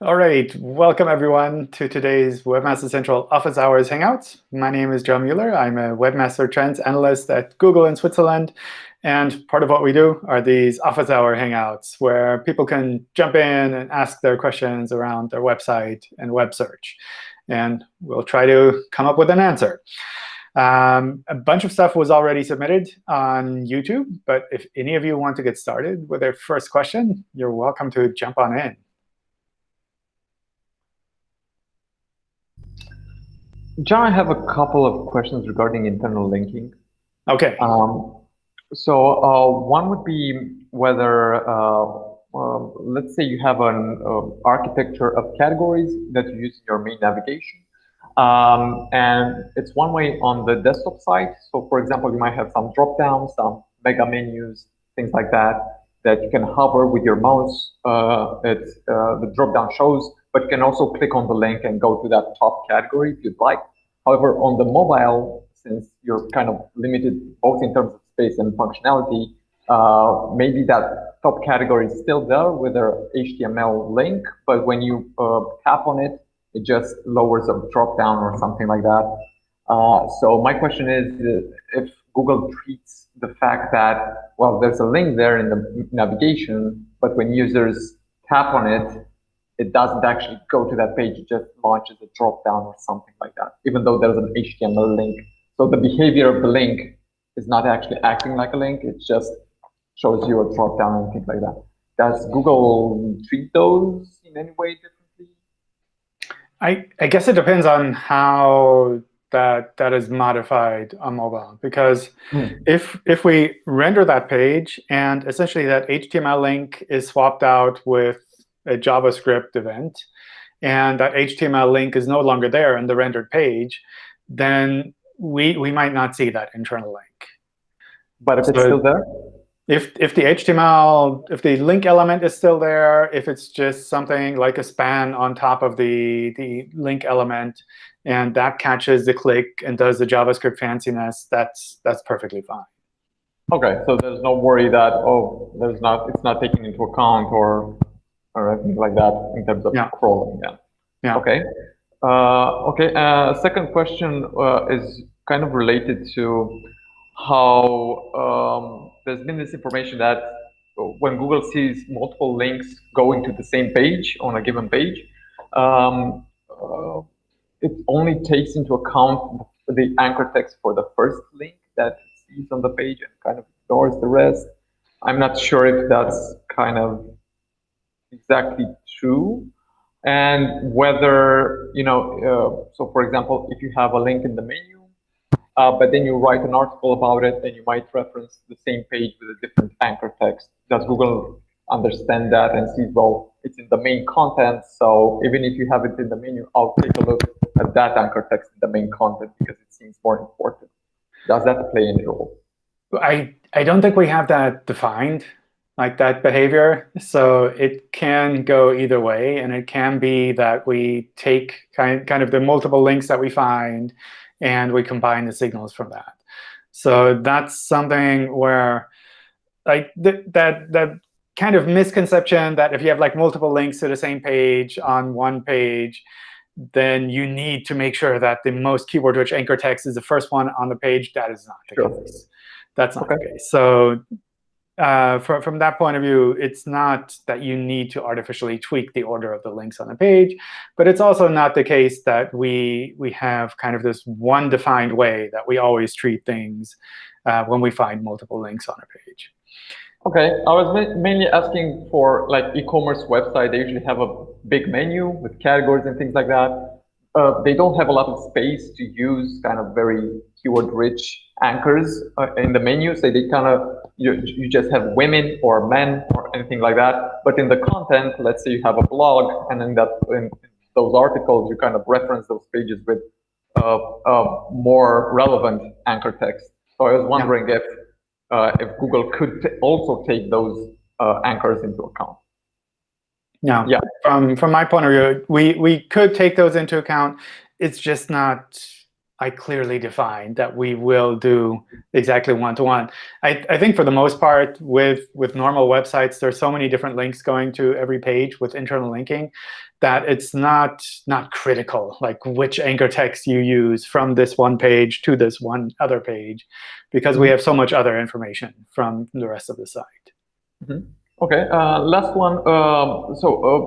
All right, welcome everyone to today's Webmaster Central Office Hours Hangouts. My name is John Mueller. I'm a Webmaster Trends Analyst at Google in Switzerland. And part of what we do are these Office Hour Hangouts, where people can jump in and ask their questions around their website and web search. And we'll try to come up with an answer. Um, a bunch of stuff was already submitted on YouTube. But if any of you want to get started with a first question, you're welcome to jump on in. John, I have a couple of questions regarding internal linking. OK. Um, so uh, one would be whether, uh, uh, let's say you have an uh, architecture of categories that you use in your main navigation. Um, and it's one way on the desktop side. So for example, you might have some drop-downs, some mega menus, things like that, that you can hover with your mouse. Uh, it's, uh, the drop-down shows but can also click on the link and go to that top category if you'd like. However, on the mobile, since you're kind of limited both in terms of space and functionality, uh, maybe that top category is still there with their HTML link, but when you uh, tap on it, it just lowers a drop down or something like that. Uh, so my question is, uh, if Google treats the fact that, well, there's a link there in the navigation, but when users tap on it, it doesn't actually go to that page, it just launches a drop down or something like that, even though there's an HTML link. So the behavior of the link is not actually acting like a link, it just shows you a drop down and things like that. Does Google treat those in any way differently? I, I guess it depends on how that that is modified on mobile. Because hmm. if if we render that page and essentially that HTML link is swapped out with a JavaScript event, and that HTML link is no longer there in the rendered page, then we, we might not see that internal link. But if so it's still there? If, if the HTML, if the link element is still there, if it's just something like a span on top of the, the link element, and that catches the click and does the JavaScript fanciness, that's, that's perfectly fine. OK, so there's no worry that, oh, there's not, it's not taken into account or or anything like that in terms of yeah. crawling. Yeah. Yeah. Okay. Uh, okay. Uh, second question uh, is kind of related to how um, there's been this information that when Google sees multiple links going to the same page on a given page, um, uh, it only takes into account the anchor text for the first link that it sees on the page and kind of ignores the rest. I'm not sure if that's kind of exactly true and whether, you know, uh, so for example, if you have a link in the menu, uh, but then you write an article about it, then you might reference the same page with a different anchor text. Does Google understand that and see, well, it's in the main content, so even if you have it in the menu, I'll take a look at that anchor text in the main content because it seems more important. Does that play any role? I, I don't think we have that defined like that behavior. So it can go either way. And it can be that we take kind, kind of the multiple links that we find, and we combine the signals from that. So that's something where like th that that kind of misconception that if you have like multiple links to the same page on one page, then you need to make sure that the most keyword-rich anchor text is the first one on the page. That is not the sure. case. That's not okay. the case. So uh, from, from that point of view, it's not that you need to artificially tweak the order of the links on a page. But it's also not the case that we, we have kind of this one defined way that we always treat things uh, when we find multiple links on a page. OK, I was ma mainly asking for like e-commerce website. They usually have a big menu with categories and things like that. Uh, they don't have a lot of space to use kind of very keyword-rich anchors uh, in the menu. So they kind of you, you just have women or men or anything like that. But in the content, let's say you have a blog, and in that in those articles, you kind of reference those pages with uh, uh, more relevant anchor text. So I was wondering yeah. if uh, if Google could also take those uh, anchors into account. Yeah. yeah. From from my point of view, we we could take those into account. It's just not I clearly define that we will do exactly one-to-one. -one. I, I think for the most part, with, with normal websites, there's so many different links going to every page with internal linking that it's not, not critical, like which anchor text you use from this one page to this one other page, because we mm-hmm. have so much other information from the rest of the site. Mm -hmm. OK, uh, last one. Um, so uh,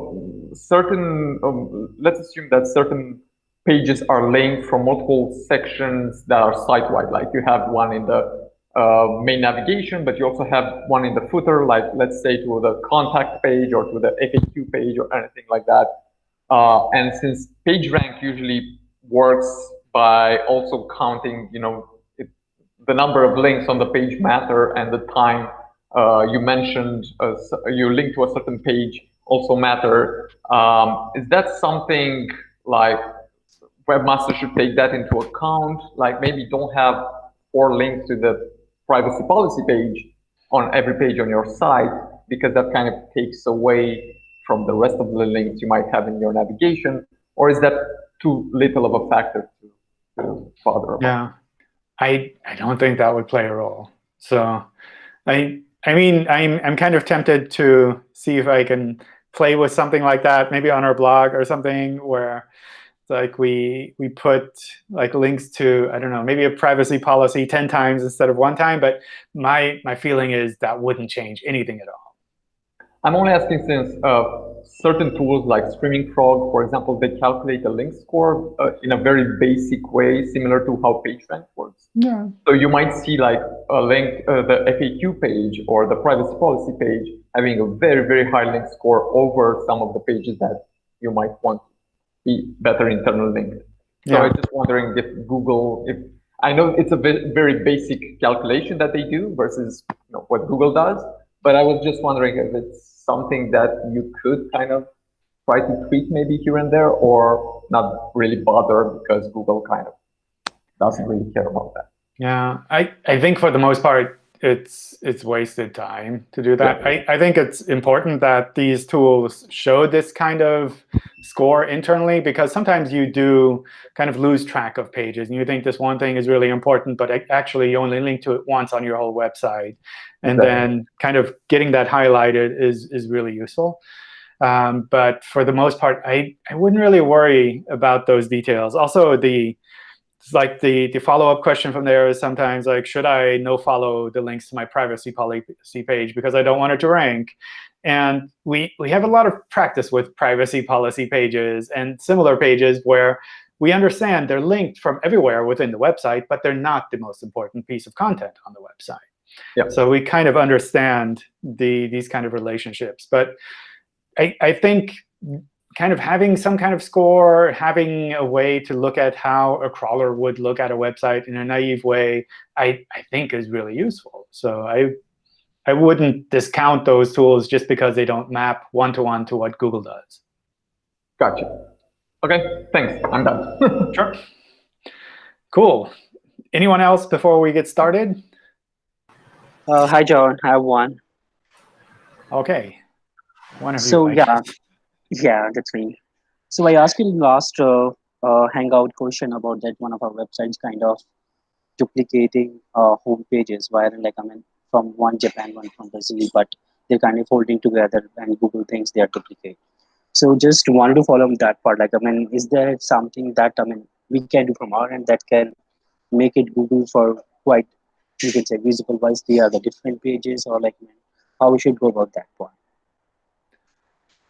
certain, um, let's assume that certain pages are linked from multiple sections that are site-wide. Like you have one in the uh, main navigation, but you also have one in the footer, like let's say to the contact page or to the FAQ page or anything like that. Uh, and since PageRank usually works by also counting, you know, it, the number of links on the page matter and the time uh, you mentioned uh, you link to a certain page also matter. Um, is that something like webmaster should take that into account. Like maybe don't have four links to the privacy policy page on every page on your site because that kind of takes away from the rest of the links you might have in your navigation. Or is that too little of a factor to, to bother about? Yeah, I, I don't think that would play a role. So I, I mean, I'm, I'm kind of tempted to see if I can play with something like that, maybe on our blog or something where like we we put like links to I don't know maybe a privacy policy ten times instead of one time, but my my feeling is that wouldn't change anything at all. I'm only asking since uh, certain tools like Screaming Frog, for example, they calculate a link score uh, in a very basic way, similar to how PageRank works. Yeah. So you might see like a link, uh, the FAQ page or the privacy policy page having a very very high link score over some of the pages that you might want be better internal linked. So yeah. I'm just wondering if Google, if I know it's a very basic calculation that they do versus you know, what Google does, but I was just wondering if it's something that you could kind of try to tweak maybe here and there or not really bother because Google kind of doesn't really care about that. Yeah, I, I think for the most part, it's it's wasted time to do that. Yeah. I, I think it's important that these tools show this kind of score internally, because sometimes you do kind of lose track of pages, and you think this one thing is really important, but actually you only link to it once on your whole website. And exactly. then kind of getting that highlighted is, is really useful. Um, but for the most part, I, I wouldn't really worry about those details. Also, the like the, the follow-up question from there is sometimes like, should I no follow the links to my privacy policy page because I don't want it to rank? And we, we have a lot of practice with privacy policy pages and similar pages where we understand they're linked from everywhere within the website, but they're not the most important piece of content on the website. Yep. So we kind of understand the, these kind of relationships. But I, I think kind of having some kind of score, having a way to look at how a crawler would look at a website in a naive way, I, I think is really useful. So I, I wouldn't discount those tools just because they don't map one-to-one -to, -one to what Google does. Gotcha. OK, thanks. I'm done. sure. Cool. Anyone else before we get started? Uh, hi, John. I have one. OK. One of so, you. So, yeah. Yeah, that's me. So I asked you last uh, uh, Hangout question about that one of our websites kind of duplicating uh, home pages where like I mean from one Japan, one from Brazil, but they're kind of holding together and Google thinks they are duplicate. So just wanted to follow up that part. Like I mean, is there something that I mean we can do from our end that can make it Google for quite you can say visible wise they are the different pages or like how we should go about that point?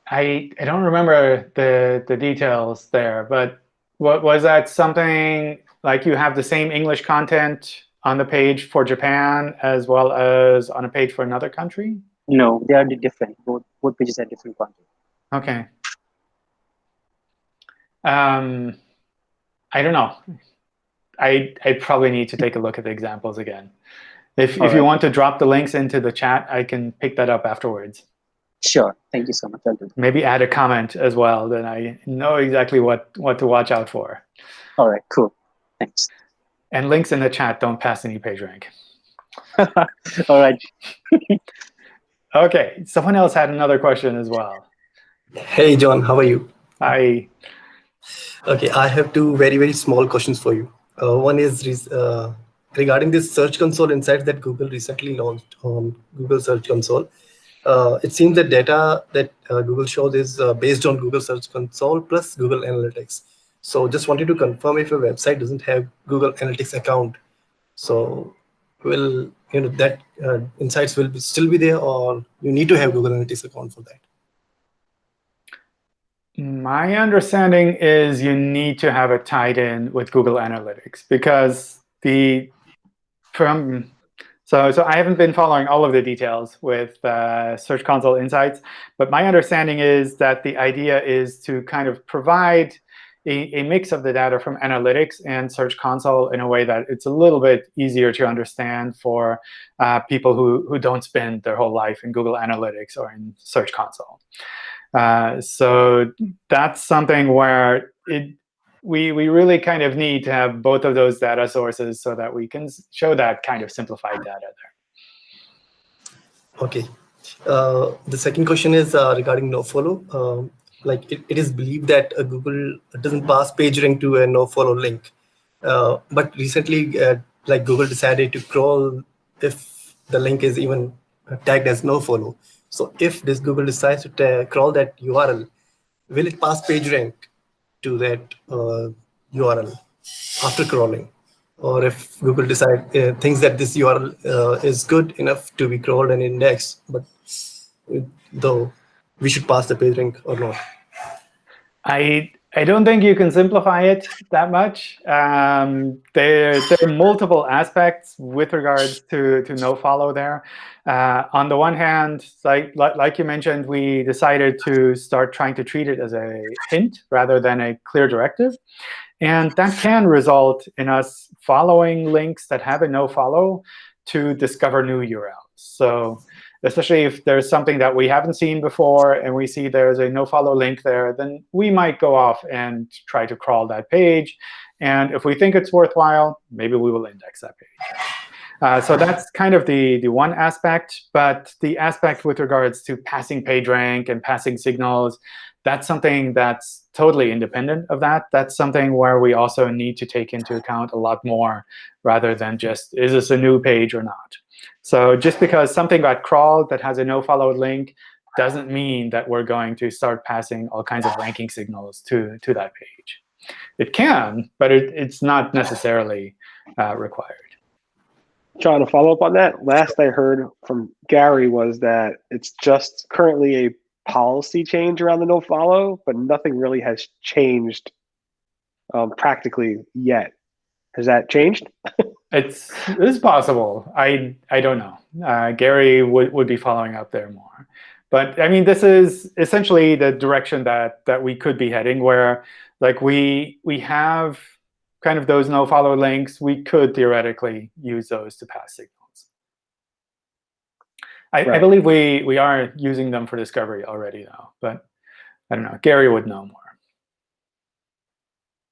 I, I don't remember the, the details there, but what was that something like you have the same English content on the page for Japan as well as on a page for another country? No, they are different. Both, both pages are different content. OK. Um, I don't know. I, I probably need to take a look at the examples again. If, if right. you want to drop the links into the chat, I can pick that up afterwards. Sure. Thank you so much. Maybe add a comment as well, then I know exactly what, what to watch out for. All right, cool. Thanks. And links in the chat don't pass any PageRank. All right. OK, someone else had another question as well. Hey, John, how are you? Hi. OK, I have two very, very small questions for you. Uh, one is uh, regarding this Search Console insights that Google recently launched on Google Search Console. Uh, it seems that data that uh, Google shows is uh, based on Google Search Console plus Google Analytics. So just wanted to confirm if your website doesn't have Google Analytics account. So will you know that uh, insights will be, still be there or you need to have Google Analytics account for that? My understanding is you need to have it tied in with Google Analytics because the from so so I haven't been following all of the details with uh, Search Console Insights, but my understanding is that the idea is to kind of provide a, a mix of the data from Analytics and Search Console in a way that it's a little bit easier to understand for uh, people who who don't spend their whole life in Google Analytics or in Search Console. Uh, so that's something where it, we, we really kind of need to have both of those data sources so that we can show that kind of simplified data there. OK. Uh, the second question is uh, regarding nofollow. Um, like it, it is believed that uh, Google doesn't pass PageRank to a nofollow link. Uh, but recently, uh, like Google decided to crawl if the link is even tagged as nofollow. So if this Google decides to crawl that URL, will it pass PageRank to that uh, URL after crawling? Or if Google decide uh, thinks that this URL uh, is good enough to be crawled and indexed, but though we should pass the page rank or not? I I don't think you can simplify it that much. Um, there, there are multiple aspects with regards to, to nofollow there. Uh, on the one hand, like, like you mentioned, we decided to start trying to treat it as a hint rather than a clear directive. And that can result in us following links that have a nofollow to discover new URLs. So especially if there's something that we haven't seen before and we see there's a nofollow link there, then we might go off and try to crawl that page. And if we think it's worthwhile, maybe we will index that page. Uh, so that's kind of the, the one aspect. But the aspect with regards to passing PageRank and passing signals, that's something that's totally independent of that. That's something where we also need to take into account a lot more rather than just, is this a new page or not? So just because something got crawled that has a nofollow link doesn't mean that we're going to start passing all kinds of ranking signals to, to that page. It can, but it, it's not necessarily uh, required. John, to follow up on that, last I heard from Gary was that it's just currently a policy change around the nofollow, but nothing really has changed um, practically yet. Has that changed? it's it's possible. I I don't know. Uh, Gary would would be following up there more. But I mean, this is essentially the direction that that we could be heading, where like we we have kind of those no-follow links. We could theoretically use those to pass signals. I, right. I believe we we are using them for discovery already, though. But I don't know. Gary would know more.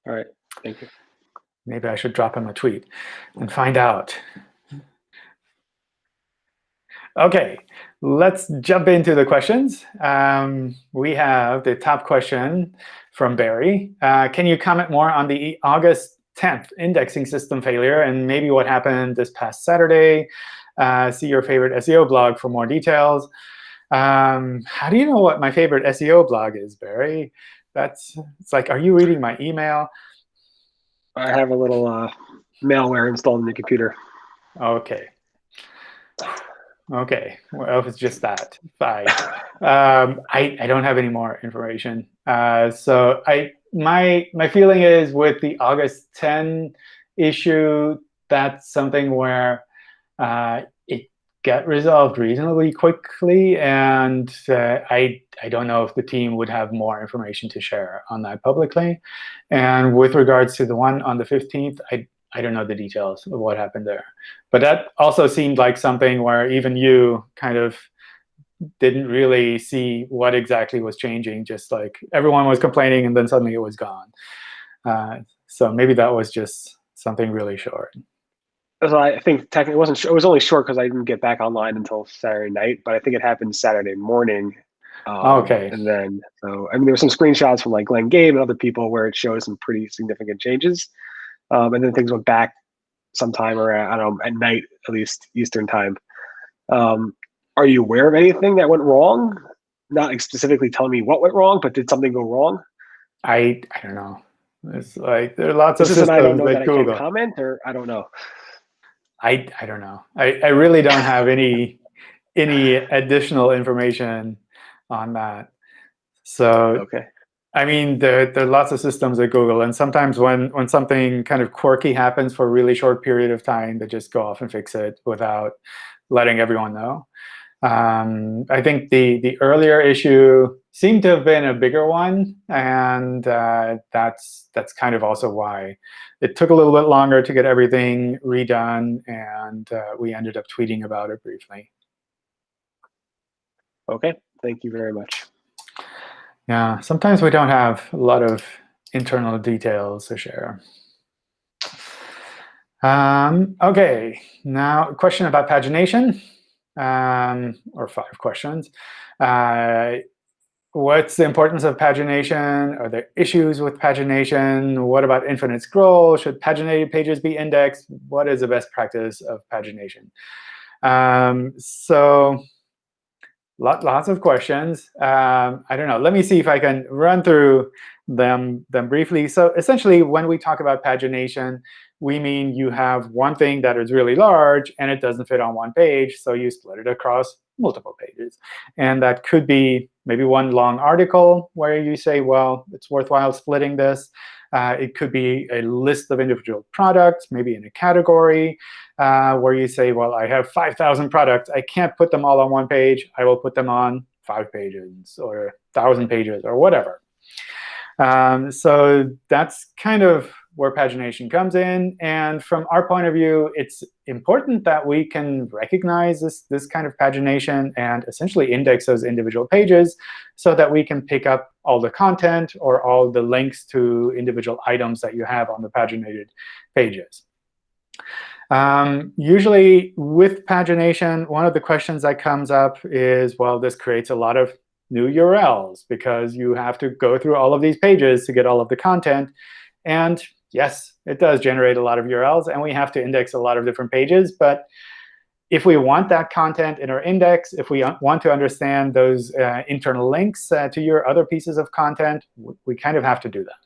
All right. Thank you. Maybe I should drop him a tweet and find out. OK, let's jump into the questions. Um, we have the top question from Barry. Uh, can you comment more on the August 10th indexing system failure and maybe what happened this past Saturday? Uh, see your favorite SEO blog for more details. Um, how do you know what my favorite SEO blog is, Barry? That's it's like, are you reading my email? I have a little uh, malware installed in the computer. OK. OK. Well, if it's just that, fine. um, I, I don't have any more information. Uh, so I my my feeling is with the August 10 issue, that's something where uh, get resolved reasonably quickly. And uh, I, I don't know if the team would have more information to share on that publicly. And with regards to the one on the 15th, I, I don't know the details of what happened there. But that also seemed like something where even you kind of didn't really see what exactly was changing. Just like everyone was complaining, and then suddenly it was gone. Uh, so maybe that was just something really short so I think technically it wasn't. It was only short because I didn't get back online until Saturday night. But I think it happened Saturday morning. Um, okay. And then, so I mean, there were some screenshots from like Glenn Gabe and other people where it shows some pretty significant changes. um, and then things went back sometime around I don't know at night at least Eastern time. Um, are you aware of anything that went wrong? Not like specifically telling me what went wrong, but did something go wrong? I I don't know. It's like there are lots of an I don't systems know that I can't Google. comment, or I don't know. I I don't know. I, I really don't have any any additional information on that. So Okay. I mean, there, there are lots of systems at Google, and sometimes when, when something kind of quirky happens for a really short period of time, they just go off and fix it without letting everyone know. Um, I think the, the earlier issue seemed to have been a bigger one, and uh, that's, that's kind of also why it took a little bit longer to get everything redone, and uh, we ended up tweeting about it briefly. Okay. Thank you very much. Yeah, sometimes we don't have a lot of internal details to share. Um, OK, now a question about pagination, um, or five questions. Uh, what's the importance of pagination? Are there issues with pagination? What about infinite scroll? Should paginated pages be indexed? What is the best practice of pagination? Um, so lot, lots of questions. Um, I don't know. Let me see if I can run through them, them briefly. So essentially, when we talk about pagination, we mean you have one thing that is really large, and it doesn't fit on one page. So you split it across multiple pages. And that could be maybe one long article where you say, well, it's worthwhile splitting this. Uh, it could be a list of individual products, maybe in a category, uh, where you say, well, I have 5,000 products. I can't put them all on one page. I will put them on five pages or 1,000 pages or whatever. Um, so that's kind of where pagination comes in. And from our point of view, it's important that we can recognize this, this kind of pagination and essentially index those individual pages so that we can pick up all the content or all the links to individual items that you have on the paginated pages. Um, usually, with pagination, one of the questions that comes up is, well, this creates a lot of new URLs because you have to go through all of these pages to get all of the content. And yes, it does generate a lot of URLs, and we have to index a lot of different pages. But if we want that content in our index, if we want to understand those uh, internal links uh, to your other pieces of content, we kind of have to do that.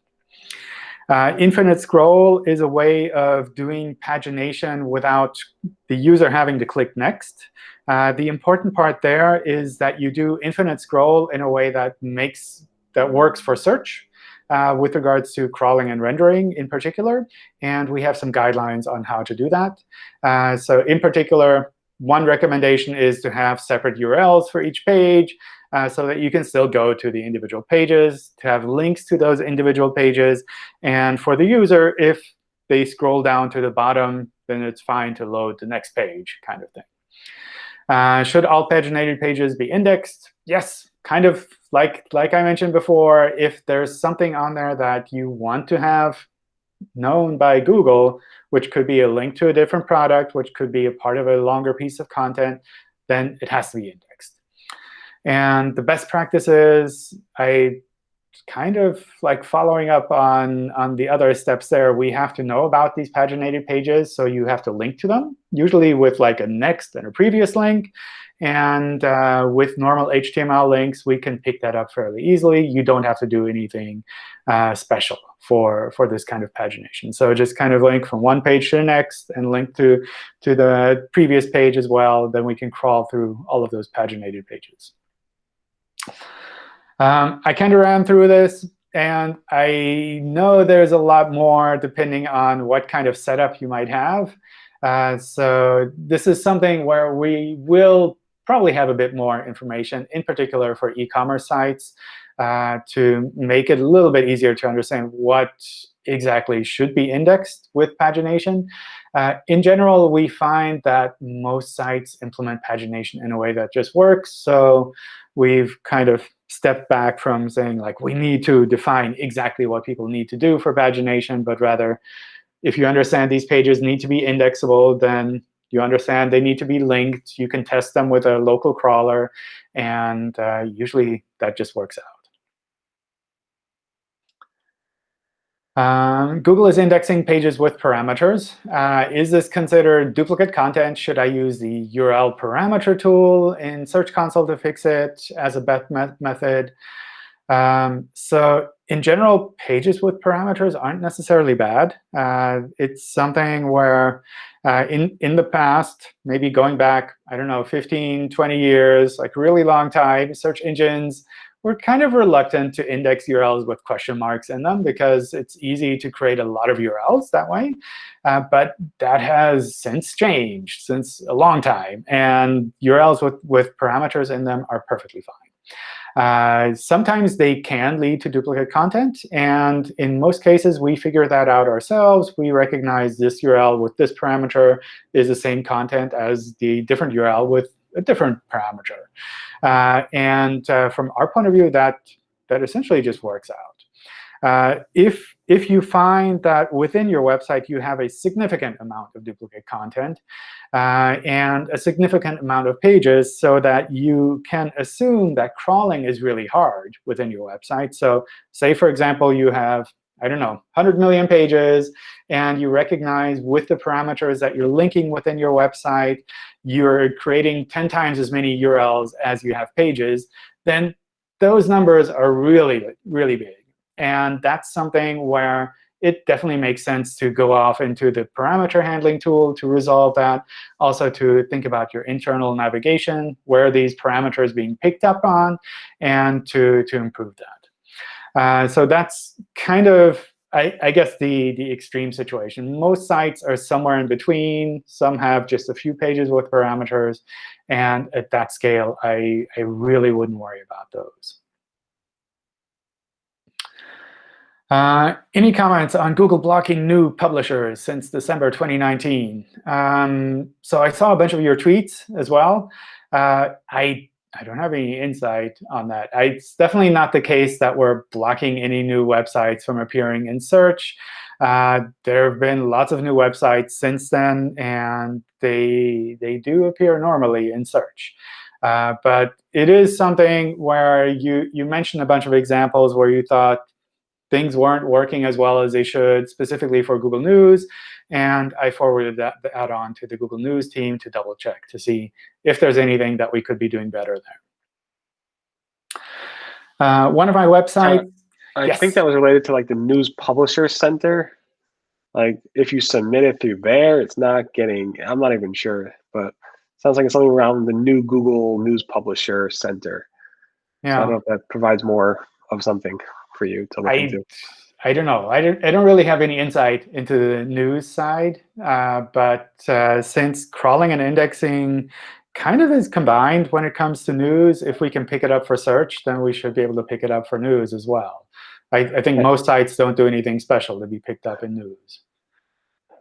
Uh, infinite scroll is a way of doing pagination without the user having to click next. Uh, the important part there is that you do infinite scroll in a way that makes that works for search uh, with regards to crawling and rendering in particular. And we have some guidelines on how to do that. Uh, so in particular, one recommendation is to have separate URLs for each page uh, so that you can still go to the individual pages, to have links to those individual pages. And for the user, if they scroll down to the bottom, then it's fine to load the next page kind of thing. Uh, should all paginated pages be indexed? Yes, kind of like, like I mentioned before, if there's something on there that you want to have known by Google, which could be a link to a different product, which could be a part of a longer piece of content, then it has to be indexed. And the best practices, I kind of like following up on, on the other steps there, we have to know about these paginated pages. So you have to link to them, usually with like a next and a previous link. And uh, with normal HTML links, we can pick that up fairly easily. You don't have to do anything uh, special for, for this kind of pagination. So just kind of link from one page to the next and link to, to the previous page as well. Then we can crawl through all of those paginated pages. Um, I kind of ran through this. And I know there's a lot more depending on what kind of setup you might have. Uh, so this is something where we will probably have a bit more information, in particular for e-commerce sites, uh, to make it a little bit easier to understand what exactly should be indexed with pagination. Uh, in general, we find that most sites implement pagination in a way that just works. So we've kind of stepped back from saying, like, we need to define exactly what people need to do for pagination, but rather, if you understand these pages need to be indexable, then you understand they need to be linked. You can test them with a local crawler. And uh, usually, that just works out. Um, Google is indexing pages with parameters. Uh, is this considered duplicate content? Should I use the URL parameter tool in Search Console to fix it as a best me method? Um, so in general, pages with parameters aren't necessarily bad. Uh, it's something where uh, in, in the past, maybe going back, I don't know, 15, 20 years, like really long time, search engines we're kind of reluctant to index URLs with question marks in them because it's easy to create a lot of URLs that way. Uh, but that has since changed since a long time. And URLs with, with parameters in them are perfectly fine. Uh, sometimes they can lead to duplicate content. And in most cases, we figure that out ourselves. We recognize this URL with this parameter is the same content as the different URL with a different parameter. Uh, and uh, from our point of view, that, that essentially just works out. Uh, if, if you find that within your website you have a significant amount of duplicate content uh, and a significant amount of pages so that you can assume that crawling is really hard within your website. So say, for example, you have I don't know, 100 million pages, and you recognize with the parameters that you're linking within your website, you're creating 10 times as many URLs as you have pages, then those numbers are really, really big. And that's something where it definitely makes sense to go off into the parameter handling tool to resolve that. Also to think about your internal navigation, where these parameters being picked up on, and to, to improve that. Uh, so that's kind of, I, I, guess, the, the extreme situation. Most sites are somewhere in between. Some have just a few pages with parameters. And at that scale, I, I really wouldn't worry about those. Uh, any comments on Google blocking new publishers since December 2019? Um, so I saw a bunch of your tweets as well. Uh, I I don't have any insight on that. It's definitely not the case that we're blocking any new websites from appearing in search. Uh, there have been lots of new websites since then, and they, they do appear normally in search. Uh, but it is something where you, you mentioned a bunch of examples where you thought things weren't working as well as they should, specifically for Google News. And I forwarded that, that on to the Google News team to double check to see if there's anything that we could be doing better there. Uh, one of my websites. Uh, I yes. think that was related to like the News Publisher Center. Like if you submit it through there, it's not getting. I'm not even sure, but sounds like it's something around the new Google News Publisher Center. Yeah. So I don't know if that provides more of something for you to look I, into. I don't know. I don't, I don't really have any insight into the news side. Uh, but uh, since crawling and indexing kind of is combined when it comes to news, if we can pick it up for search, then we should be able to pick it up for news as well. I, I think most sites don't do anything special to be picked up in news.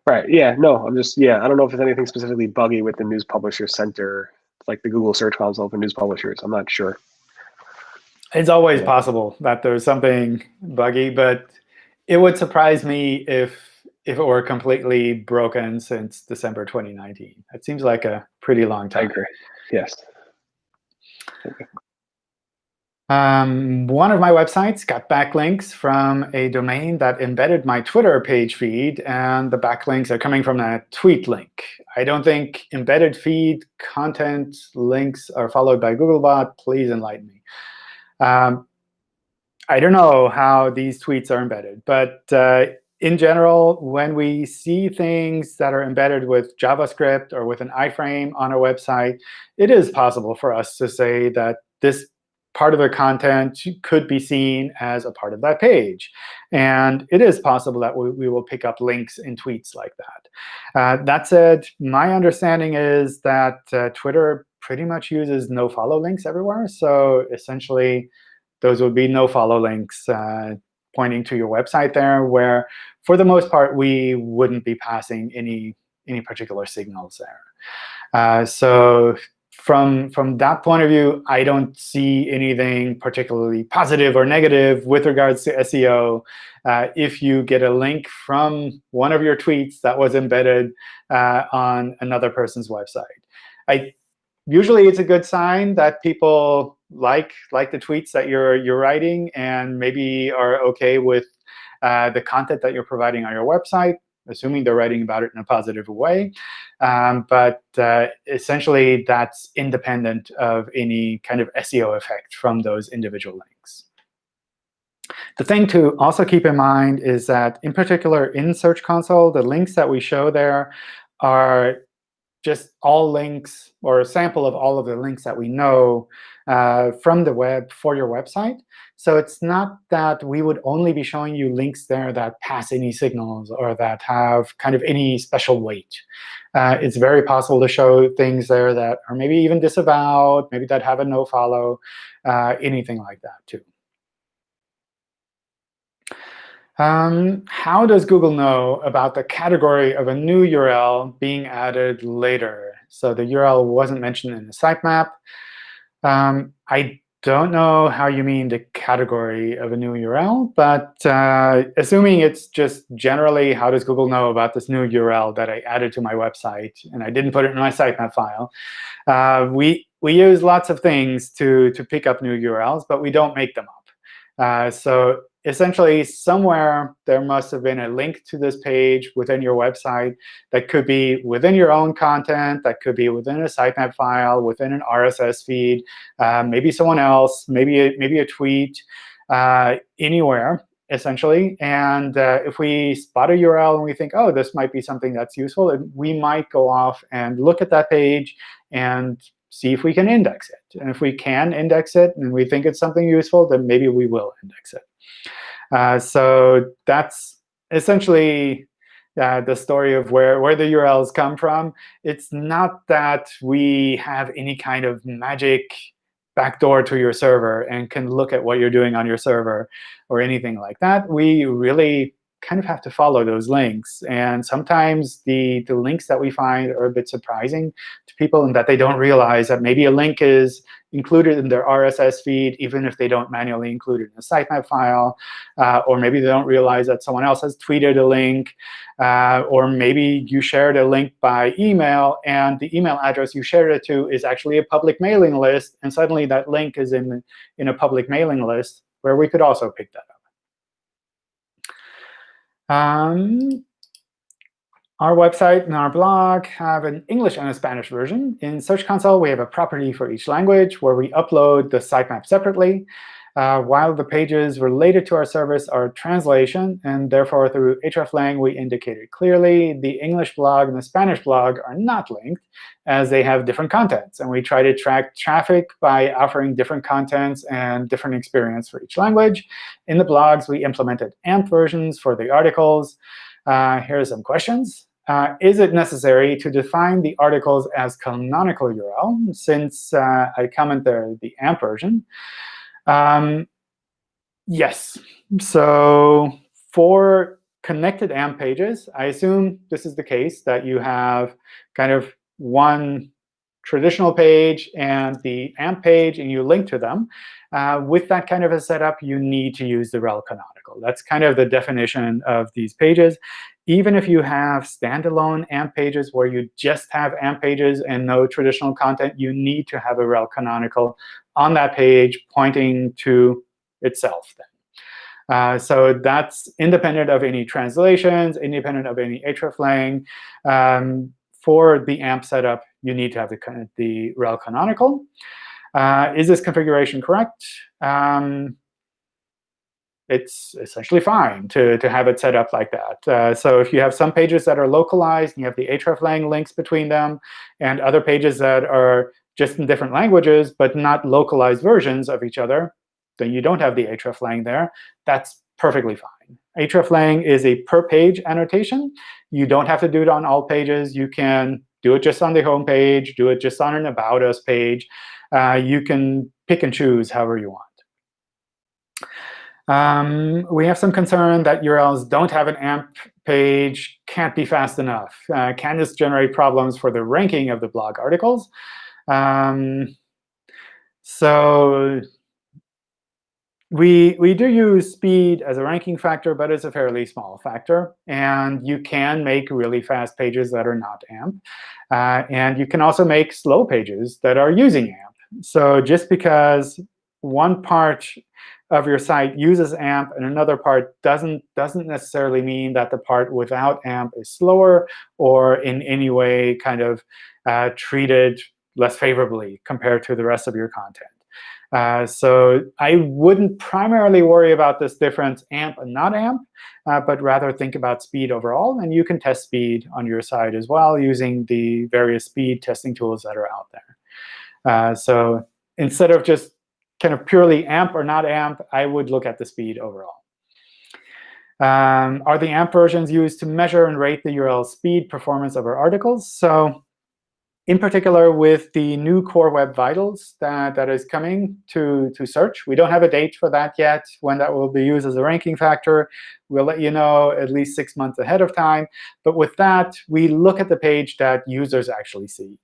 Right. Yeah. No, I'm just, yeah, I don't know if there's anything specifically buggy with the News Publisher Center, like the Google Search Console for news publishers. I'm not sure. It's always possible that there's something buggy, but it would surprise me if if it were completely broken since December 2019. It seems like a pretty long time. I agree. Yes. Um, one of my websites got backlinks from a domain that embedded my Twitter page feed, and the backlinks are coming from a tweet link. I don't think embedded feed content links are followed by Googlebot. Please enlighten me. Um, I don't know how these tweets are embedded, but uh, in general, when we see things that are embedded with JavaScript or with an iframe on a website, it is possible for us to say that this part of the content could be seen as a part of that page. And it is possible that we, we will pick up links in tweets like that. Uh, that said, my understanding is that uh, Twitter pretty much uses no-follow links everywhere. So essentially, those would be no-follow links uh, pointing to your website there, where for the most part, we wouldn't be passing any, any particular signals there. Uh, so from, from that point of view, I don't see anything particularly positive or negative with regards to SEO uh, if you get a link from one of your tweets that was embedded uh, on another person's website. I, usually, it's a good sign that people like like the tweets that you're you're writing and maybe are OK with uh, the content that you're providing on your website, assuming they're writing about it in a positive way. Um, but uh, essentially, that's independent of any kind of SEO effect from those individual links. The thing to also keep in mind is that, in particular, in Search Console, the links that we show there are just all links or a sample of all of the links that we know uh, from the web for your website. So it's not that we would only be showing you links there that pass any signals or that have kind of any special weight. Uh, it's very possible to show things there that are maybe even disavowed, maybe that have a no-follow, uh, anything like that too. Um, how does Google know about the category of a new URL being added later? So the URL wasn't mentioned in the sitemap. Um, I don't know how you mean the category of a new URL, but uh, assuming it's just generally how does Google know about this new URL that I added to my website and I didn't put it in my sitemap file, uh, we, we use lots of things to, to pick up new URLs, but we don't make them up. Uh, so essentially, somewhere there must have been a link to this page within your website that could be within your own content, that could be within a sitemap file, within an RSS feed, uh, maybe someone else, maybe a, maybe a tweet, uh, anywhere essentially. And uh, if we spot a URL and we think, oh, this might be something that's useful, we might go off and look at that page and see if we can index it. And if we can index it and we think it's something useful, then maybe we will index it. Uh, so that's essentially uh, the story of where, where the URLs come from. It's not that we have any kind of magic backdoor to your server and can look at what you're doing on your server or anything like that. We really kind of have to follow those links. And sometimes the, the links that we find are a bit surprising to people in that they don't realize that maybe a link is included in their RSS feed, even if they don't manually include it in a sitemap file. Uh, or maybe they don't realize that someone else has tweeted a link. Uh, or maybe you shared a link by email, and the email address you shared it to is actually a public mailing list. And suddenly that link is in, in a public mailing list where we could also pick that up. Um, our website and our blog have an English and a Spanish version. In Search Console, we have a property for each language where we upload the sitemap separately, uh, while the pages related to our service are translation. And therefore, through hreflang, we indicated clearly the English blog and the Spanish blog are not linked, as they have different contents. And we try to track traffic by offering different contents and different experience for each language. In the blogs, we implemented AMP versions for the articles. Uh, here are some questions. Uh, is it necessary to define the articles as canonical URL, since uh, I comment there the AMP version? Um, yes. So for connected AMP pages, I assume this is the case, that you have kind of one traditional page and the AMP page, and you link to them. Uh, with that kind of a setup, you need to use the rel canonical. That's kind of the definition of these pages. Even if you have standalone AMP pages where you just have AMP pages and no traditional content, you need to have a rel canonical on that page pointing to itself. Uh, so that's independent of any translations, independent of any hreflang. Um, for the AMP setup, you need to have the, the rel canonical. Uh, is this configuration correct? Um, it's essentially fine to, to have it set up like that. Uh, so if you have some pages that are localized, and you have the hreflang links between them, and other pages that are just in different languages, but not localized versions of each other, then you don't have the hreflang there. That's perfectly fine. hreflang is a per-page annotation. You don't have to do it on all pages. You can do it just on the home page, do it just on an About Us page. Uh, you can pick and choose however you want. Um, we have some concern that URLs don't have an AMP page, can't be fast enough. Uh, can this generate problems for the ranking of the blog articles? Um, so we, we do use speed as a ranking factor, but it's a fairly small factor. And you can make really fast pages that are not AMP. Uh, and you can also make slow pages that are using AMP. So just because one part of your site uses AMP and another part doesn't, doesn't necessarily mean that the part without AMP is slower or in any way kind of uh, treated less favorably compared to the rest of your content. Uh, so I wouldn't primarily worry about this difference AMP and not AMP, uh, but rather think about speed overall. And you can test speed on your side as well using the various speed testing tools that are out there. Uh, so instead of just kind of purely AMP or not AMP, I would look at the speed overall. Um, are the AMP versions used to measure and rate the URL speed performance of our articles? So in particular with the new Core Web Vitals that, that is coming to, to search. We don't have a date for that yet, when that will be used as a ranking factor. We'll let you know at least six months ahead of time. But with that, we look at the page that users actually see.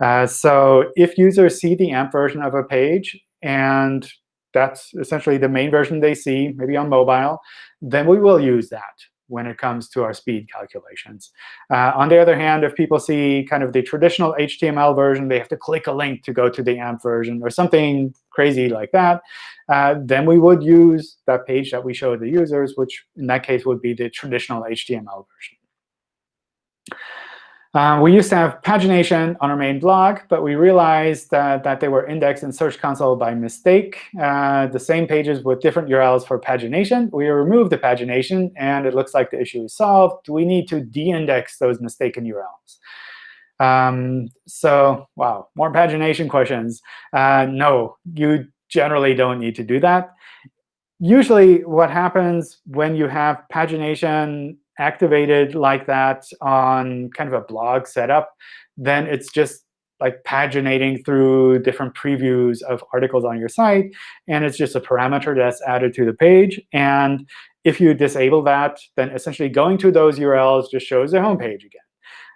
Uh, so if users see the AMP version of a page, and that's essentially the main version they see, maybe on mobile, then we will use that when it comes to our speed calculations. Uh, on the other hand, if people see kind of the traditional HTML version, they have to click a link to go to the AMP version or something crazy like that, uh, then we would use that page that we show the users, which in that case would be the traditional HTML version. Uh, we used to have pagination on our main blog, but we realized that, that they were indexed in Search Console by mistake. Uh, the same pages with different URLs for pagination. We removed the pagination, and it looks like the issue is solved. We need to de-index those mistaken URLs? Um, so wow, more pagination questions. Uh, no, you generally don't need to do that. Usually what happens when you have pagination activated like that on kind of a blog setup, then it's just like paginating through different previews of articles on your site. And it's just a parameter that's added to the page. And if you disable that, then essentially going to those URLs just shows the home page again.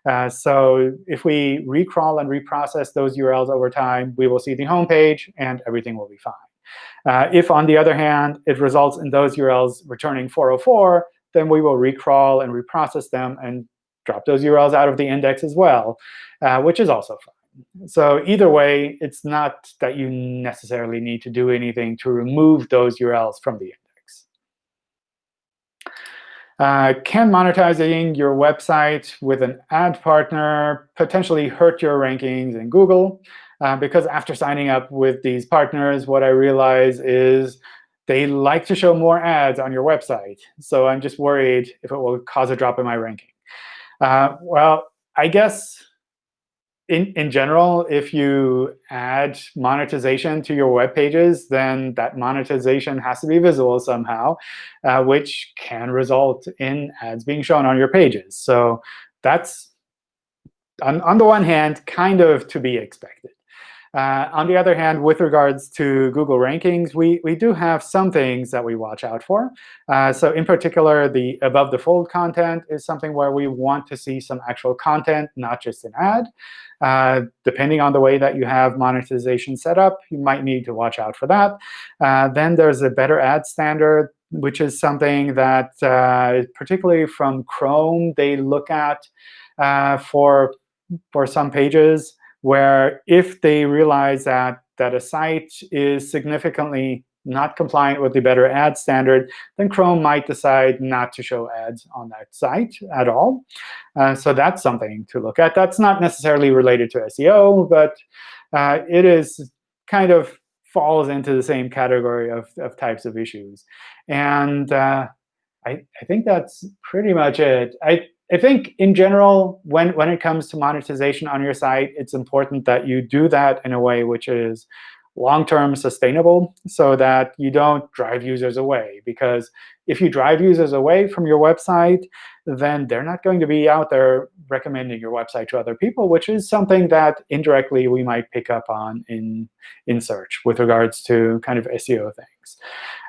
Uh, so if we recrawl and reprocess those URLs over time, we will see the home page, and everything will be fine. Uh, if, on the other hand, it results in those URLs returning 404, then we will recrawl and reprocess them and drop those URLs out of the index as well, uh, which is also fine. So either way, it's not that you necessarily need to do anything to remove those URLs from the index. Uh, can monetizing your website with an ad partner potentially hurt your rankings in Google? Uh, because after signing up with these partners, what I realize is they like to show more ads on your website. So I'm just worried if it will cause a drop in my ranking. Uh, well, I guess in, in general, if you add monetization to your web pages, then that monetization has to be visible somehow, uh, which can result in ads being shown on your pages. So that's, on, on the one hand, kind of to be expected. Uh, on the other hand, with regards to Google rankings, we, we do have some things that we watch out for. Uh, so in particular, the above the fold content is something where we want to see some actual content, not just an ad. Uh, depending on the way that you have monetization set up, you might need to watch out for that. Uh, then there's a better ad standard, which is something that, uh, particularly from Chrome, they look at uh, for, for some pages where if they realize that, that a site is significantly not compliant with the better ad standard, then Chrome might decide not to show ads on that site at all. Uh, so that's something to look at. That's not necessarily related to SEO, but uh, it is kind of falls into the same category of, of types of issues. And uh, I, I think that's pretty much it. I, I think in general, when, when it comes to monetization on your site, it's important that you do that in a way which is long-term sustainable so that you don't drive users away. Because if you drive users away from your website, then they're not going to be out there recommending your website to other people, which is something that indirectly we might pick up on in, in search with regards to kind of SEO things.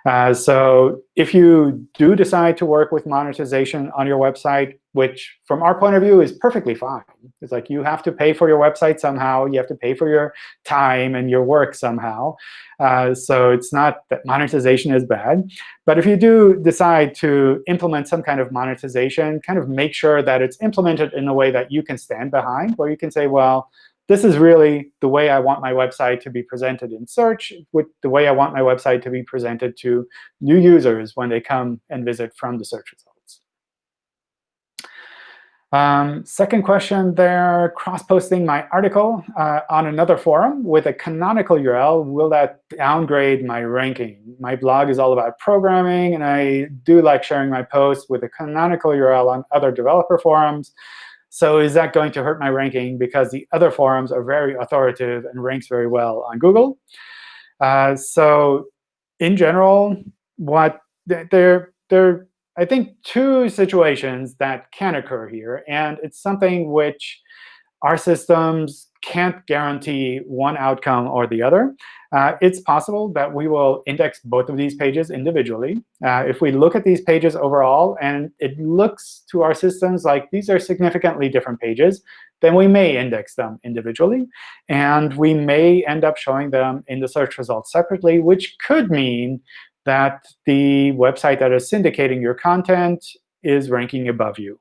Uh, so if you do decide to work with monetization on your website, which from our point of view is perfectly fine. It's like you have to pay for your website somehow. You have to pay for your time and your work somehow. Uh, so it's not that monetization is bad. But if you do decide to implement some kind of monetization, kind of make sure that it's implemented in a way that you can stand behind, where you can say, well, this is really the way I want my website to be presented in search, with the way I want my website to be presented to new users when they come and visit from the search results. Um, second question there, cross-posting my article uh, on another forum with a canonical URL, will that downgrade my ranking? My blog is all about programming, and I do like sharing my posts with a canonical URL on other developer forums. So is that going to hurt my ranking because the other forums are very authoritative and ranks very well on Google? Uh, so in general, what they're, they're I think, two situations that can occur here. And it's something which our systems can't guarantee one outcome or the other. Uh, it's possible that we will index both of these pages individually. Uh, if we look at these pages overall and it looks to our systems like these are significantly different pages, then we may index them individually. And we may end up showing them in the search results separately, which could mean that the website that is syndicating your content is ranking above you.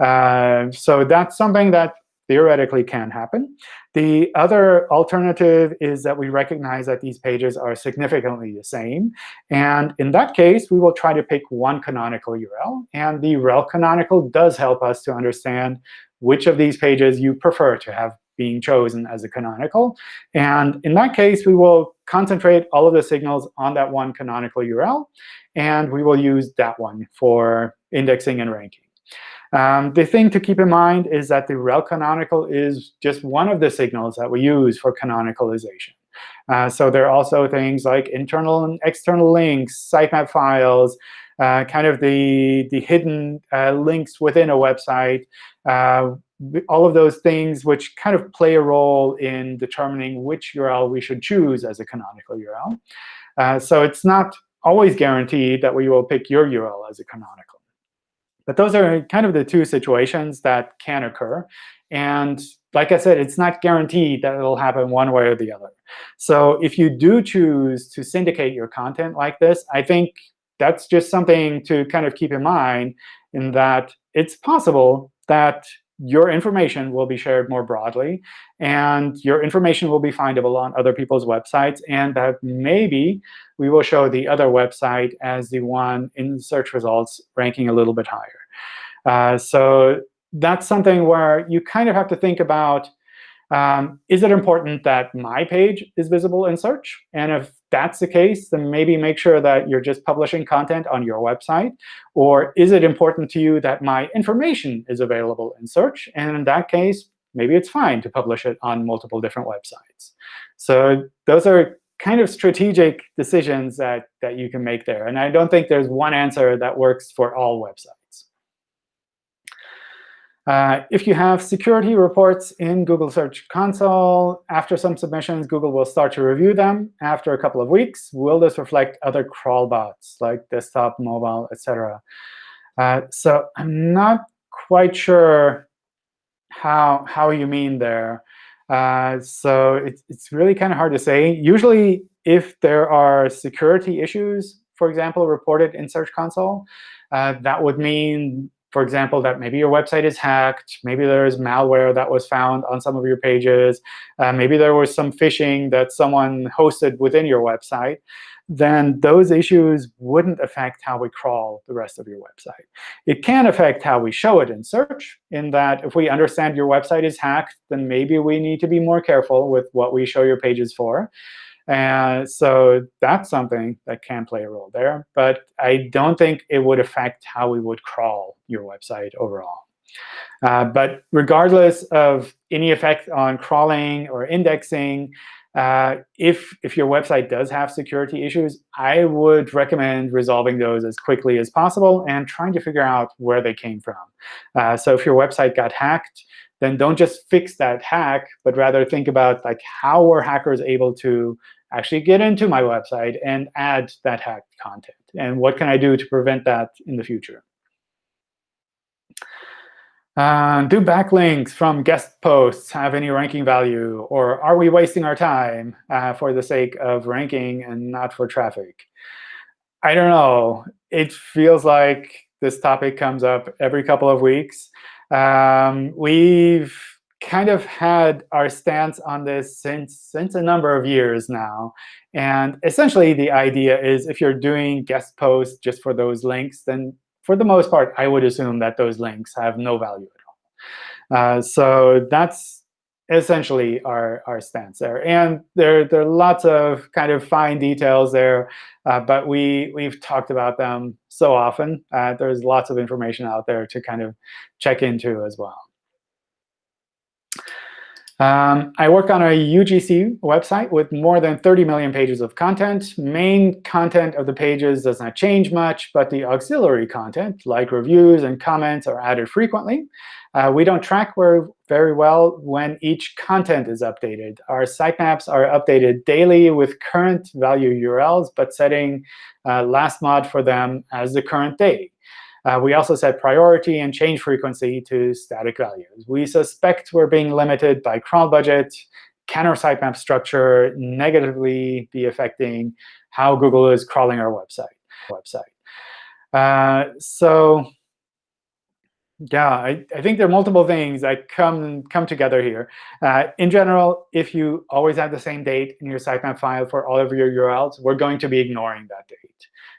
Uh, so that's something that theoretically can happen. The other alternative is that we recognize that these pages are significantly the same. And in that case, we will try to pick one canonical URL. And the rel canonical does help us to understand which of these pages you prefer to have being chosen as a canonical. And in that case, we will concentrate all of the signals on that one canonical URL. And we will use that one for indexing and ranking. Um, the thing to keep in mind is that the rel canonical is just one of the signals that we use for canonicalization. Uh, so there are also things like internal and external links, sitemap files, uh, kind of the, the hidden uh, links within a website, uh, all of those things which kind of play a role in determining which URL we should choose as a canonical URL. Uh, so it's not always guaranteed that we will pick your URL as a canonical. But those are kind of the two situations that can occur. And like I said, it's not guaranteed that it'll happen one way or the other. So if you do choose to syndicate your content like this, I think that's just something to kind of keep in mind in that it's possible that your information will be shared more broadly, and your information will be findable on other people's websites, and that maybe we will show the other website as the one in search results ranking a little bit higher. Uh, so that's something where you kind of have to think about, um, is it important that my page is visible in search? And if that's the case, then maybe make sure that you're just publishing content on your website. Or is it important to you that my information is available in search? And in that case, maybe it's fine to publish it on multiple different websites. So those are kind of strategic decisions that, that you can make there. And I don't think there's one answer that works for all websites. Uh, if you have security reports in Google Search Console, after some submissions, Google will start to review them. After a couple of weeks, will this reflect other crawl bots, like desktop, mobile, etc.? Uh, so I'm not quite sure how, how you mean there. Uh, so it's, it's really kind of hard to say. Usually, if there are security issues, for example, reported in Search Console, uh, that would mean for example, that maybe your website is hacked, maybe there is malware that was found on some of your pages, uh, maybe there was some phishing that someone hosted within your website, then those issues wouldn't affect how we crawl the rest of your website. It can affect how we show it in search, in that if we understand your website is hacked, then maybe we need to be more careful with what we show your pages for. And so that's something that can play a role there. But I don't think it would affect how we would crawl your website overall. Uh, but regardless of any effect on crawling or indexing, uh, if, if your website does have security issues, I would recommend resolving those as quickly as possible and trying to figure out where they came from. Uh, so if your website got hacked, then don't just fix that hack, but rather think about like how were hackers able to actually get into my website and add that hacked content? And what can I do to prevent that in the future? Uh, do backlinks from guest posts have any ranking value? Or are we wasting our time uh, for the sake of ranking and not for traffic? I don't know. It feels like this topic comes up every couple of weeks. Um, we've kind of had our stance on this since, since a number of years now. And essentially, the idea is if you're doing guest posts just for those links, then for the most part, I would assume that those links have no value at all. Uh, so that's essentially our, our stance there. And there, there are lots of kind of fine details there, uh, but we, we've talked about them so often. Uh, there's lots of information out there to kind of check into as well. Um, I work on a UGC website with more than 30 million pages of content. Main content of the pages does not change much, but the auxiliary content, like reviews and comments, are added frequently. Uh, we don't track very well when each content is updated. Our sitemaps are updated daily with current value URLs, but setting uh, last mod for them as the current date. Uh, we also set priority and change frequency to static values. We suspect we're being limited by crawl budget. Can our sitemap structure negatively be affecting how Google is crawling our website? website? Uh, so yeah, I, I, think there are multiple things that come, come together here. Uh, in general, if you always have the same date in your sitemap file for all of your URLs, we're going to be ignoring that date.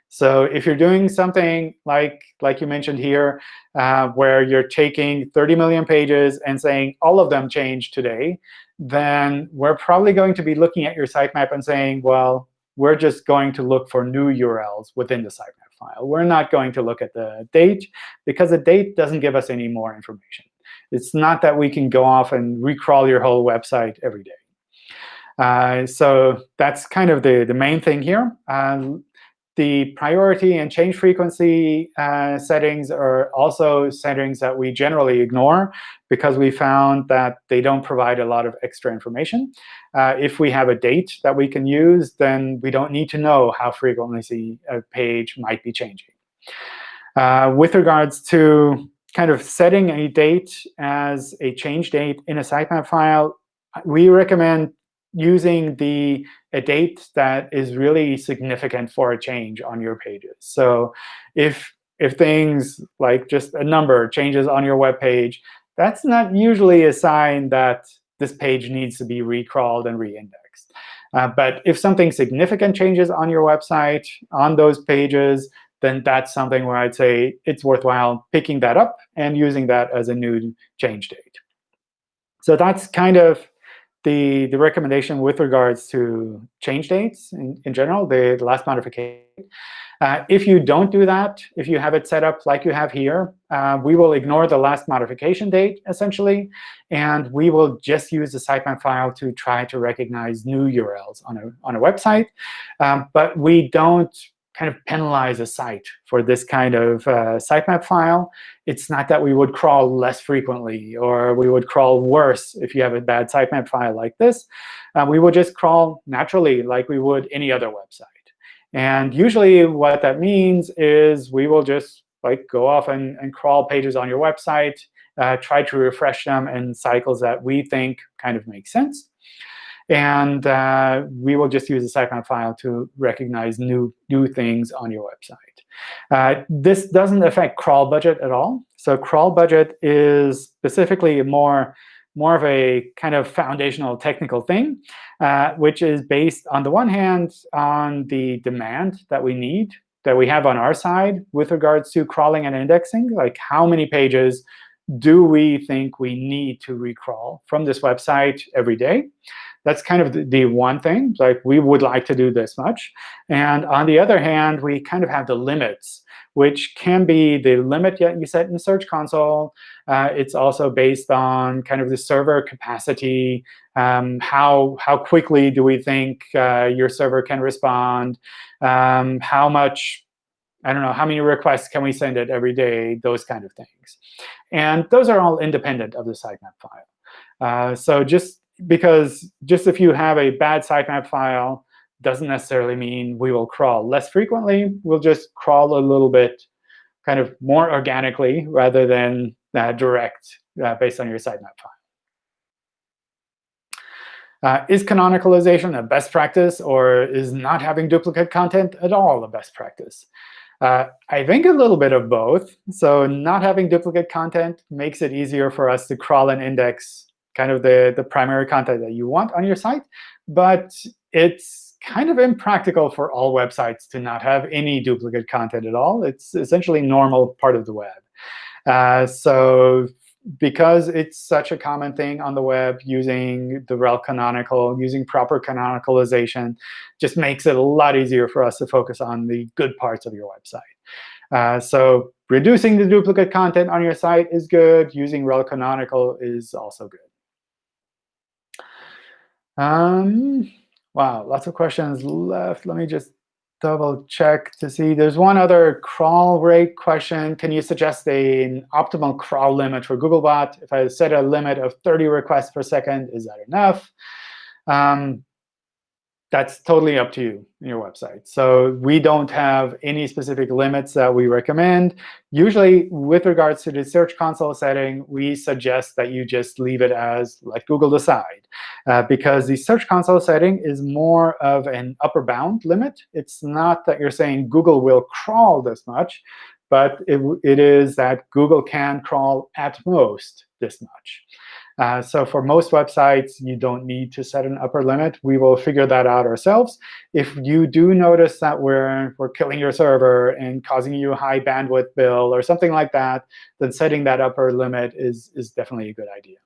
So if you're doing something like, like you mentioned here, uh, where you're taking 30 million pages and saying all of them changed today, then we're probably going to be looking at your sitemap and saying, well, we're just going to look for new URLs within the sitemap file. We're not going to look at the date, because the date doesn't give us any more information. It's not that we can go off and recrawl your whole website every day. Uh, so that's kind of the, the main thing here. Um, the priority and change frequency uh, settings are also settings that we generally ignore because we found that they don't provide a lot of extra information. Uh, if we have a date that we can use, then we don't need to know how frequently a page might be changing. Uh, with regards to kind of setting a date as a change date in a sitemap file, we recommend using the a date that is really significant for a change on your pages. So if if things like just a number changes on your web page, that's not usually a sign that this page needs to be recrawled and reindexed. Uh, but if something significant changes on your website, on those pages, then that's something where I'd say it's worthwhile picking that up and using that as a new change date. So that's kind of the, the recommendation with regards to change dates in, in general, the, the last modification. Uh, if you don't do that, if you have it set up like you have here, uh, we will ignore the last modification date, essentially. And we will just use the sitemap file to try to recognize new URLs on a, on a website. Um, but we don't kind of penalize a site for this kind of uh, sitemap file. It's not that we would crawl less frequently or we would crawl worse if you have a bad sitemap file like this. Uh, we would just crawl naturally like we would any other website. And usually what that means is we will just like go off and, and crawl pages on your website, uh, try to refresh them in cycles that we think kind of make sense. And uh, we will just use the sitemap file to recognize new, new things on your website. Uh, this doesn't affect crawl budget at all. So crawl budget is specifically more, more of a kind of foundational technical thing, uh, which is based, on the one hand, on the demand that we need, that we have on our side with regards to crawling and indexing, like how many pages do we think we need to recrawl from this website every day? That's kind of the, one thing. Like we would like to do this much. And on the other hand, we kind of have the limits, which can be the limit that you set in Search Console. Uh, it's also based on kind of the server capacity. Um, how, how quickly do we think uh, your server can respond? Um, how much I don't know, how many requests can we send it every day, those kind of things. And those are all independent of the sitemap file. Uh, so just because just if you have a bad sitemap file doesn't necessarily mean we will crawl less frequently. We'll just crawl a little bit kind of more organically rather than uh, direct uh, based on your sitemap file. Uh, is canonicalization a best practice, or is not having duplicate content at all a best practice? Uh, I think a little bit of both. So not having duplicate content makes it easier for us to crawl and index kind of the, the primary content that you want on your site. But it's kind of impractical for all websites to not have any duplicate content at all. It's essentially normal part of the web. Uh, so because it's such a common thing on the web, using the rel canonical, using proper canonicalization, just makes it a lot easier for us to focus on the good parts of your website. Uh, so reducing the duplicate content on your site is good. Using rel canonical is also good. Um, wow, lots of questions left. Let me just double check to see. There's one other crawl rate question. Can you suggest an optimal crawl limit for Googlebot? If I set a limit of 30 requests per second, is that enough? Um, that's totally up to you in your website. So we don't have any specific limits that we recommend. Usually, with regards to the Search Console setting, we suggest that you just leave it as let Google decide. Uh, because the Search Console setting is more of an upper bound limit. It's not that you're saying Google will crawl this much, but it, it is that Google can crawl at most this much. Uh, so for most websites, you don't need to set an upper limit. We will figure that out ourselves. If you do notice that we're, we're killing your server and causing you a high bandwidth bill or something like that, then setting that upper limit is, is definitely a good idea.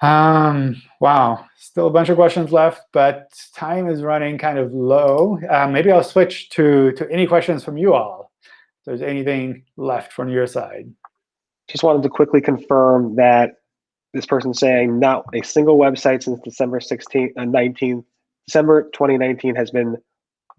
Um, wow, still a bunch of questions left, but time is running kind of low. Uh, maybe I'll switch to, to any questions from you all. If there's anything left from your side. Just wanted to quickly confirm that this person saying not a single website since December 16th, uh, 19th, December 2019 has been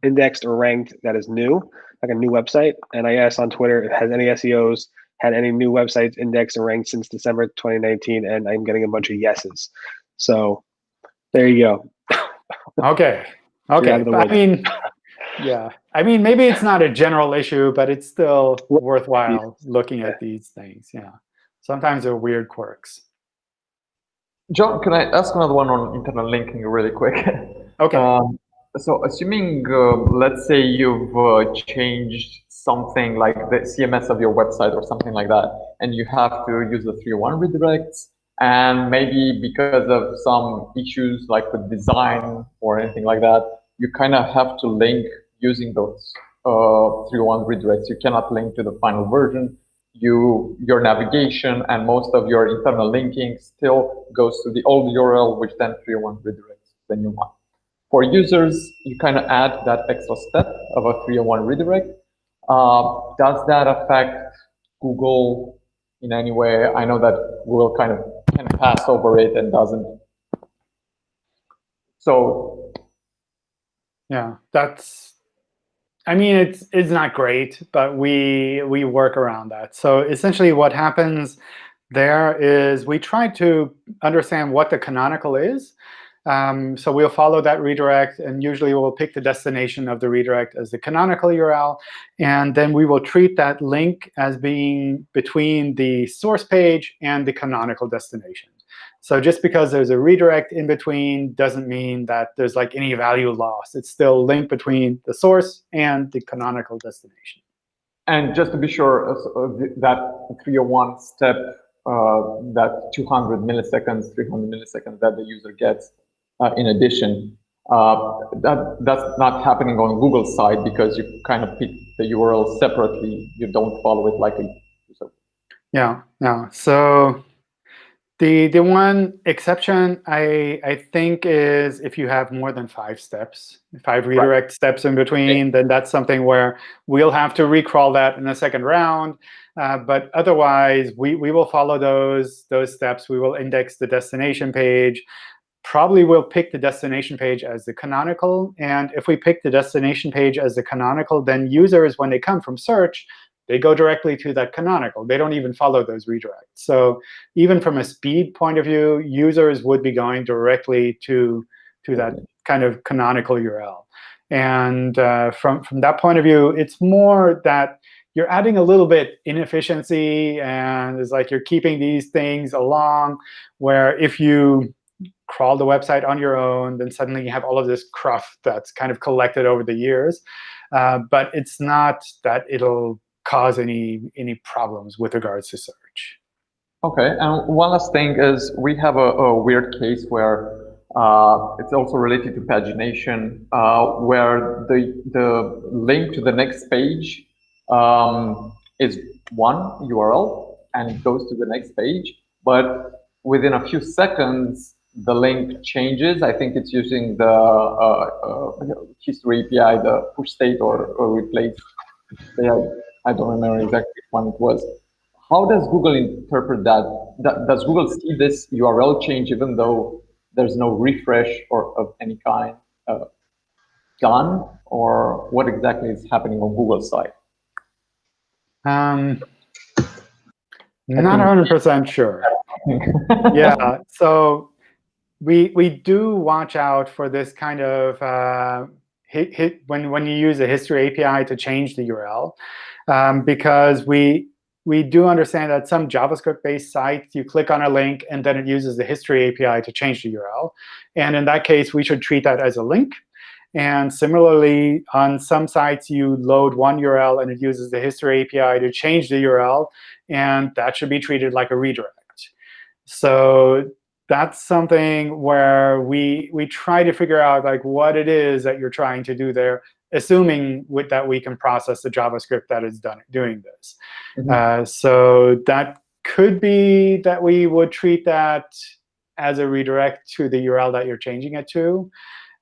indexed or ranked that is new, like a new website. And I asked on Twitter, has any SEOs had any new websites indexed and ranked since December 2019? And I'm getting a bunch of yeses. So there you go. OK. OK. I mean, yeah. I mean, maybe it's not a general issue, but it's still worthwhile looking at these things. Yeah. Sometimes they're weird quirks. John, can I ask another one on internal linking really quick? OK. Um, so assuming, uh, let's say you've uh, changed something like the CMS of your website or something like that, and you have to use the 301 redirects, and maybe because of some issues like with design or anything like that, you kind of have to link using those uh, 301 redirects. You cannot link to the final version. You, your navigation and most of your internal linking still goes to the old URL, which then 301 redirects the new one. For users, you kind of add that extra step of a 301 redirect. Uh, does that affect Google in any way? I know that Google kind of can pass over it and doesn't. So yeah, that's. I mean, it's it's not great, but we we work around that. So essentially, what happens there is we try to understand what the canonical is. Um, so we'll follow that redirect, and usually we'll pick the destination of the redirect as the canonical URL. And then we will treat that link as being between the source page and the canonical destination. So just because there's a redirect in between doesn't mean that there's like any value lost. It's still linked between the source and the canonical destination. And just to be sure, uh, uh that 301 step, uh, that 200 milliseconds, 300 milliseconds that the user gets uh, in addition, uh, that that's not happening on Google side because you kind of pick the URL separately. You don't follow it like a user. Yeah, yeah. So the the one exception I I think is if you have more than five steps, five redirect right. steps in between, okay. then that's something where we'll have to recrawl that in the second round. Uh, but otherwise, we we will follow those those steps. We will index the destination page. Probably we'll pick the destination page as the canonical. And if we pick the destination page as the canonical, then users, when they come from search, they go directly to that canonical. They don't even follow those redirects. So even from a speed point of view, users would be going directly to, to that kind of canonical URL. And uh, from, from that point of view, it's more that you're adding a little bit inefficiency, and it's like you're keeping these things along, where if you crawl the website on your own, then suddenly you have all of this cruft that's kind of collected over the years. Uh, but it's not that it'll cause any any problems with regards to search. Okay, and one last thing is we have a, a weird case where uh, it's also related to pagination, uh, where the the link to the next page um, is one URL and it goes to the next page, but within a few seconds the link changes. I think it's using the uh, uh history API, the push state or, or replace. Yeah, I don't remember exactly which one it was. How does Google interpret that? Does Google see this URL change even though there's no refresh or of any kind uh, done? Or what exactly is happening on Google's side? Um, not 100% sure. yeah, so we we do watch out for this kind of uh, hit, hit when when you use a history API to change the URL, um, because we we do understand that some JavaScript-based sites, you click on a link, and then it uses the history API to change the URL. And in that case, we should treat that as a link. And similarly, on some sites, you load one URL, and it uses the history API to change the URL. And that should be treated like a redirect. So that's something where we we try to figure out like what it is that you're trying to do there, assuming with that we can process the JavaScript that is done doing this. Mm -hmm. uh, so that could be that we would treat that as a redirect to the URL that you're changing it to,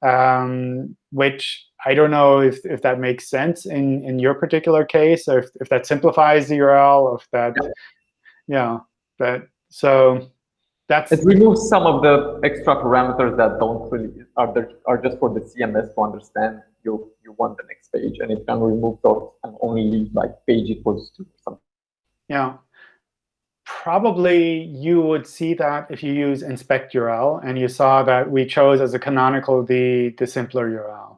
um, which I don't know if, if that makes sense in, in your particular case, or if, if that simplifies the URL, or if that, yeah, you know, that, so that's it removes some of the extra parameters that don't really are there are just for the CMS to understand you you want the next page, and it can remove those and only leave like page equals to something. Yeah, probably you would see that if you use inspect URL and you saw that we chose as a canonical the the simpler URL.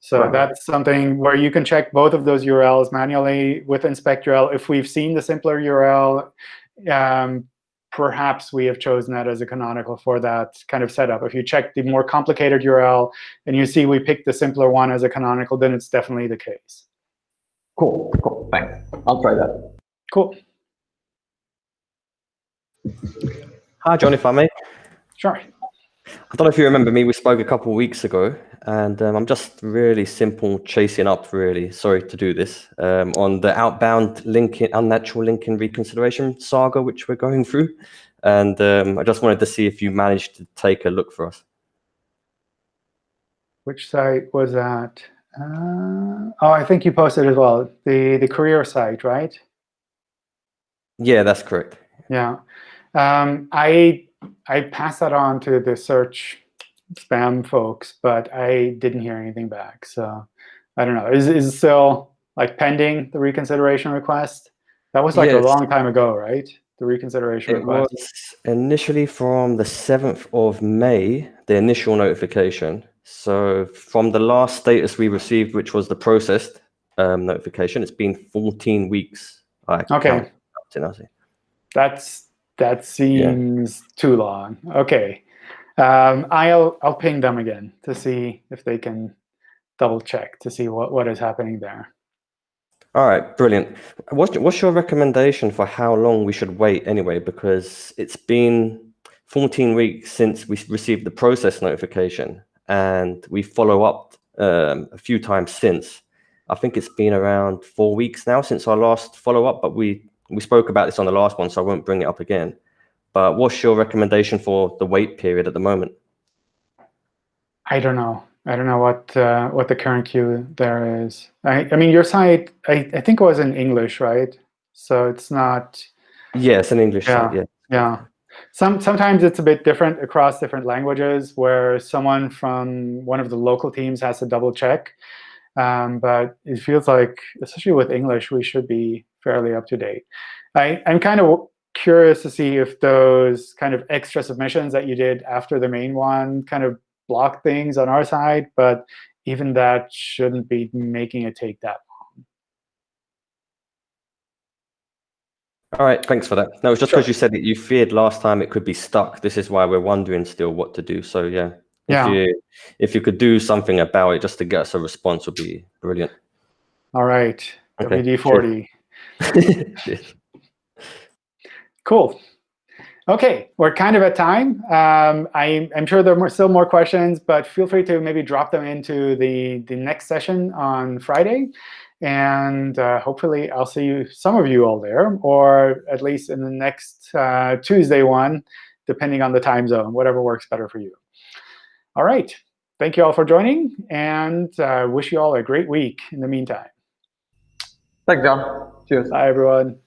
So right. that's something where you can check both of those URLs manually with inspect URL. If we've seen the simpler URL, um, perhaps we have chosen that as a canonical for that kind of setup. If you check the more complicated URL and you see we picked the simpler one as a canonical, then it's definitely the case. Cool, cool, thanks. I'll try that. Cool. Hi, John, if I may. Sure. I don't know if you remember me, we spoke a couple of weeks ago, and um, I'm just really simple chasing up, really, sorry to do this, um, on the outbound linking, unnatural linking reconsideration saga, which we're going through. And um, I just wanted to see if you managed to take a look for us. Which site was that? Uh, oh, I think you posted as well, the, the career site, right? Yeah, that's correct. Yeah. Um, I I passed that on to the search spam folks, but I didn't hear anything back. So I don't know. Is is it still like pending the reconsideration request? That was like yes. a long time ago, right? The reconsideration it request. was initially from the 7th of May, the initial notification. So from the last status we received, which was the processed um, notification, it's been 14 weeks. I okay. That's that seems yeah. too long. OK. Um, I'll I'll ping them again to see if they can double check to see what, what is happening there. All right, brilliant. What's, what's your recommendation for how long we should wait anyway? Because it's been 14 weeks since we received the process notification, and we follow up um, a few times since. I think it's been around four weeks now since our last follow up, but we we spoke about this on the last one, so I won't bring it up again. But what's your recommendation for the wait period at the moment? I don't know. I don't know what uh, what the current queue there is. I, I mean, your site, I, I think it was in English, right? So it's not. Yes, in English. Yeah, site, yeah. Yeah. Some sometimes it's a bit different across different languages, where someone from one of the local teams has to double check. Um, but it feels like, especially with English, we should be fairly up to date. I, I'm kind of curious to see if those kind of extra submissions that you did after the main one kind of block things on our side, but even that shouldn't be making it take that long. All right, thanks for that. No, it's just because sure. you said that you feared last time it could be stuck. This is why we're wondering still what to do. So yeah, yeah. if you if you could do something about it just to get us a response would be brilliant. All right, okay. WD-40. Cool. OK, we're kind of at time. Um, I, am sure there are more, still more questions, but feel free to maybe drop them into the, the next session on Friday. And uh, hopefully, I'll see you, some of you all there, or at least in the next uh, Tuesday one, depending on the time zone, whatever works better for you. All right. Thank you all for joining, and uh, wish you all a great week in the meantime. Thanks, John. Cheers. Bye, everyone.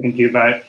Thank you. Bye.